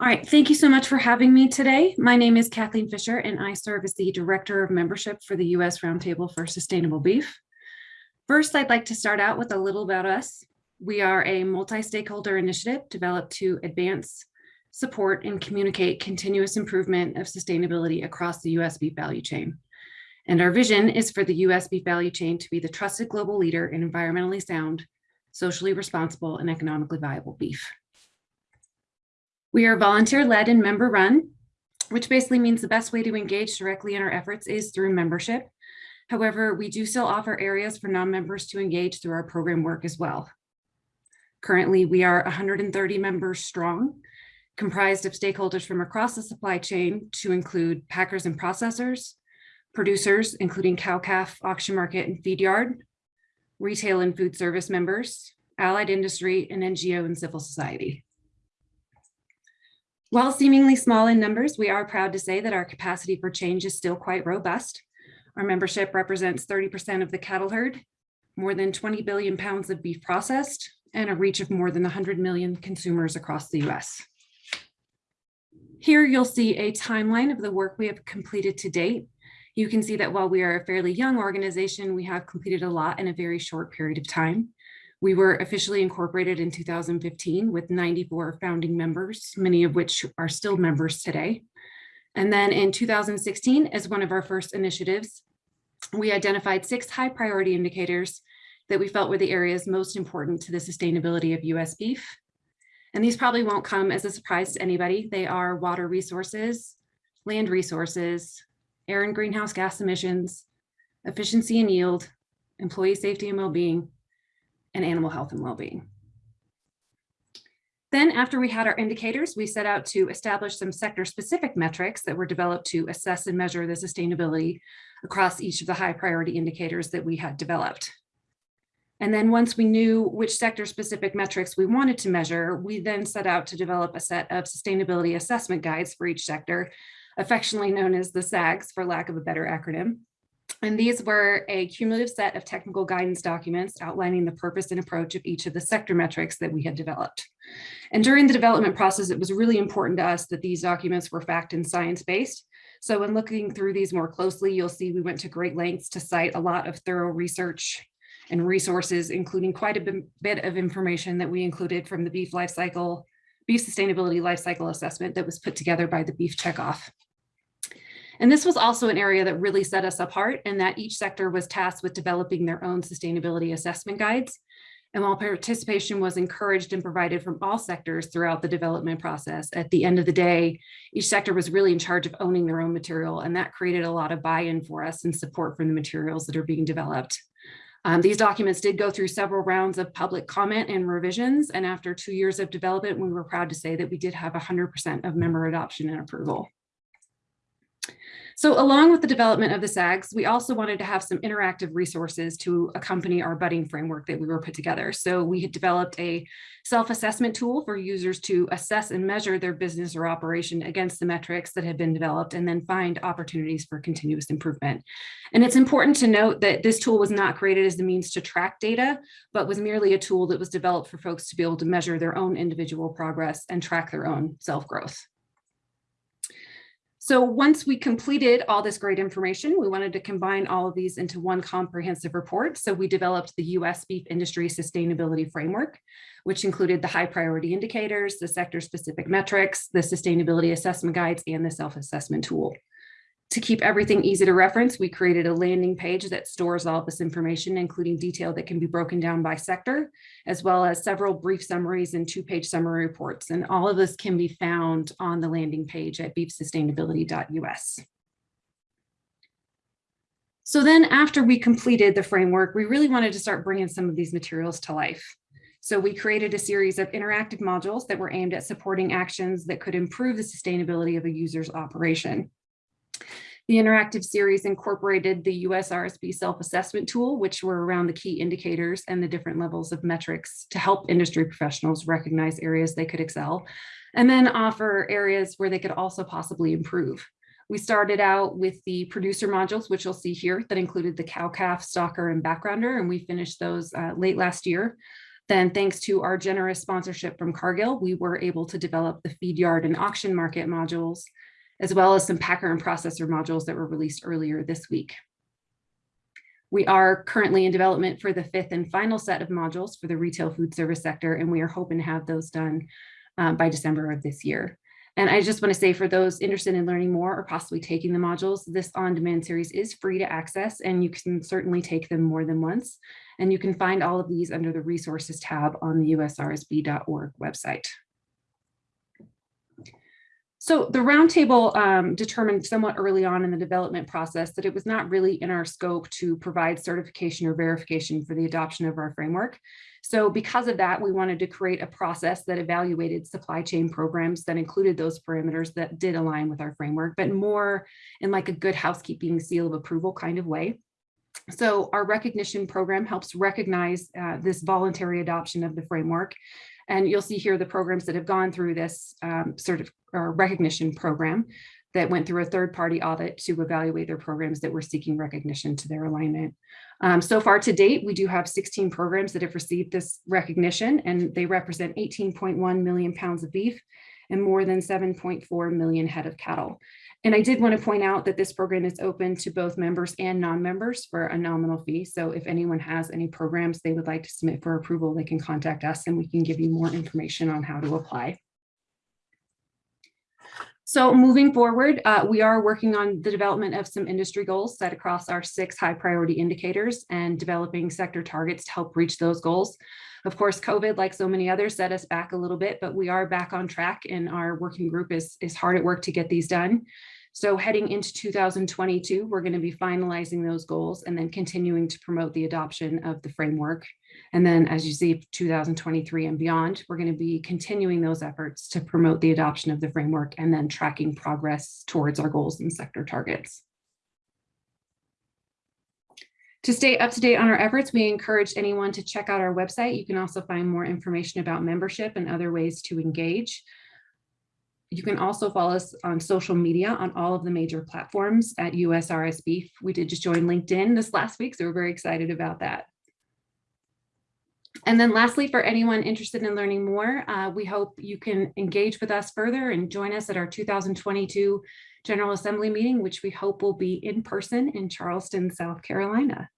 All right, thank you so much for having me today. My name is Kathleen Fisher and I serve as the Director of Membership for the U.S. Roundtable for Sustainable Beef. First, I'd like to start out with a little about us. We are a multi-stakeholder initiative developed to advance, support, and communicate continuous improvement of sustainability across the U.S. beef value chain. And our vision is for the U.S. beef value chain to be the trusted global leader in environmentally sound, socially responsible, and economically viable beef. We are volunteer-led and member-run, which basically means the best way to engage directly in our efforts is through membership. However, we do still offer areas for non-members to engage through our program work as well. Currently, we are 130 members strong, comprised of stakeholders from across the supply chain to include packers and processors, producers, including cow-calf, auction market, and feed yard, retail and food service members, allied industry, and NGO and civil society. While seemingly small in numbers, we are proud to say that our capacity for change is still quite robust. Our membership represents 30% of the cattle herd, more than 20 billion pounds of beef processed, and a reach of more than 100 million consumers across the US. Here you'll see a timeline of the work we have completed to date. You can see that while we are a fairly young organization, we have completed a lot in a very short period of time. We were officially incorporated in 2015 with 94 founding members, many of which are still members today. And then in 2016, as one of our first initiatives, we identified six high priority indicators that we felt were the areas most important to the sustainability of US beef. And these probably won't come as a surprise to anybody. They are water resources, land resources, air and greenhouse gas emissions, efficiency and yield, employee safety and well-being, and animal health and well-being. Then after we had our indicators, we set out to establish some sector specific metrics that were developed to assess and measure the sustainability across each of the high priority indicators that we had developed. And then once we knew which sector specific metrics we wanted to measure, we then set out to develop a set of sustainability assessment guides for each sector, affectionately known as the SAGs for lack of a better acronym. And these were a cumulative set of technical guidance documents outlining the purpose and approach of each of the sector metrics that we had developed. And during the development process, it was really important to us that these documents were fact and science-based. So when looking through these more closely, you'll see we went to great lengths to cite a lot of thorough research and resources, including quite a bit of information that we included from the beef life cycle, beef sustainability life cycle assessment that was put together by the Beef Checkoff. And this was also an area that really set us apart and that each sector was tasked with developing their own sustainability assessment guides. And while participation was encouraged and provided from all sectors throughout the development process, at the end of the day, each sector was really in charge of owning their own material. And that created a lot of buy-in for us and support from the materials that are being developed. Um, these documents did go through several rounds of public comment and revisions. And after two years of development, we were proud to say that we did have 100% of member adoption and approval. So along with the development of the SAGs, we also wanted to have some interactive resources to accompany our budding framework that we were put together. So we had developed a self-assessment tool for users to assess and measure their business or operation against the metrics that had been developed and then find opportunities for continuous improvement. And it's important to note that this tool was not created as the means to track data, but was merely a tool that was developed for folks to be able to measure their own individual progress and track their own self-growth. So once we completed all this great information, we wanted to combine all of these into one comprehensive report. So we developed the US beef industry sustainability framework, which included the high priority indicators, the sector specific metrics, the sustainability assessment guides, and the self-assessment tool. To keep everything easy to reference, we created a landing page that stores all this information, including detail that can be broken down by sector, as well as several brief summaries and two-page summary reports. And all of this can be found on the landing page at beefsustainability.us. So then after we completed the framework, we really wanted to start bringing some of these materials to life. So we created a series of interactive modules that were aimed at supporting actions that could improve the sustainability of a user's operation. The interactive series incorporated the USRSB self-assessment tool, which were around the key indicators and the different levels of metrics to help industry professionals recognize areas they could excel, and then offer areas where they could also possibly improve. We started out with the producer modules, which you'll see here, that included the cow-calf, stocker, and backgrounder, and we finished those uh, late last year. Then thanks to our generous sponsorship from Cargill, we were able to develop the feed yard and auction market modules, as well as some packer and processor modules that were released earlier this week. We are currently in development for the fifth and final set of modules for the retail food service sector, and we are hoping to have those done um, by December of this year. And I just want to say for those interested in learning more or possibly taking the modules, this on-demand series is free to access and you can certainly take them more than once. And you can find all of these under the resources tab on the usrsb.org website. So the roundtable um, determined somewhat early on in the development process that it was not really in our scope to provide certification or verification for the adoption of our framework. So because of that, we wanted to create a process that evaluated supply chain programs that included those parameters that did align with our framework, but more in like a good housekeeping seal of approval kind of way. So our recognition program helps recognize uh, this voluntary adoption of the framework. And you'll see here the programs that have gone through this um, sort of recognition program that went through a third party audit to evaluate their programs that were seeking recognition to their alignment. Um, so far to date, we do have 16 programs that have received this recognition and they represent 18.1 million pounds of beef and more than 7.4 million head of cattle. And I did want to point out that this program is open to both members and non-members for a nominal fee. So if anyone has any programs they would like to submit for approval, they can contact us and we can give you more information on how to apply. So moving forward, uh, we are working on the development of some industry goals set across our six high priority indicators and developing sector targets to help reach those goals. Of course, COVID, like so many others, set us back a little bit, but we are back on track and our working group is, is hard at work to get these done. So heading into 2022, we're going to be finalizing those goals and then continuing to promote the adoption of the framework and then as you see 2023 and beyond, we're going to be continuing those efforts to promote the adoption of the framework and then tracking progress towards our goals and sector targets. To stay up to date on our efforts, we encourage anyone to check out our website. You can also find more information about membership and other ways to engage. You can also follow us on social media on all of the major platforms at USRSB. We did just join LinkedIn this last week, so we're very excited about that. And then lastly, for anyone interested in learning more, uh, we hope you can engage with us further and join us at our 2022 General Assembly meeting, which we hope will be in person in Charleston, South Carolina.